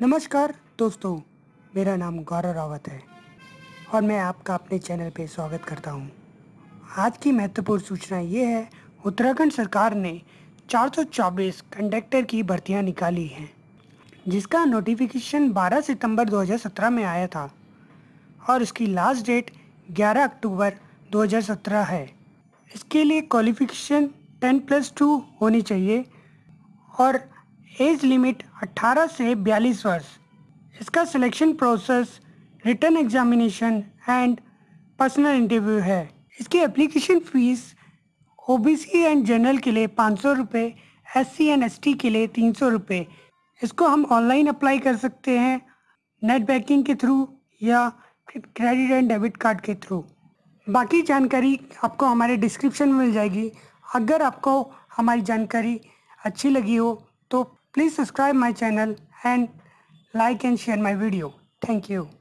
नमस्कार दोस्तों, मेरा नाम गौरव रावत है और मैं आपका अपने चैनल पे स्वागत करता हूँ। आज की महत्वपूर्ण सूचना ये है, उत्तराखंड सरकार ने 424 कंडक्टर की भर्तियाँ निकाली हैं, जिसका नोटिफिकेशन 12 सितंबर 2017 में आया था और इसकी लास्ट डेट 11 अक्टूबर 2017 है। इसके लिए क्वालिफिकेशन 10 प्लस टू होनी चाहिए और एज लिमिट 18 से 42 वर्ष। इसका selection process written examination and personal interview है। इसकी application fees OBC and general के लिए पाँच सौ रुपये S C and S T के लिए तीन सौ रुपये इसको हम ऑनलाइन अप्लाई कर सकते हैं नेट बैंकिंग के थ्रू या क्रेडिट एंड डेबिट कार्ड के थ्रू बाकी जानकारी आपको हमारे डिस्क्रिप्शन में मिल जाएगी। अगर आपको हमारी जानकारी अच्छी लगी हो तो Please subscribe my channel and like and share my video. Thank you.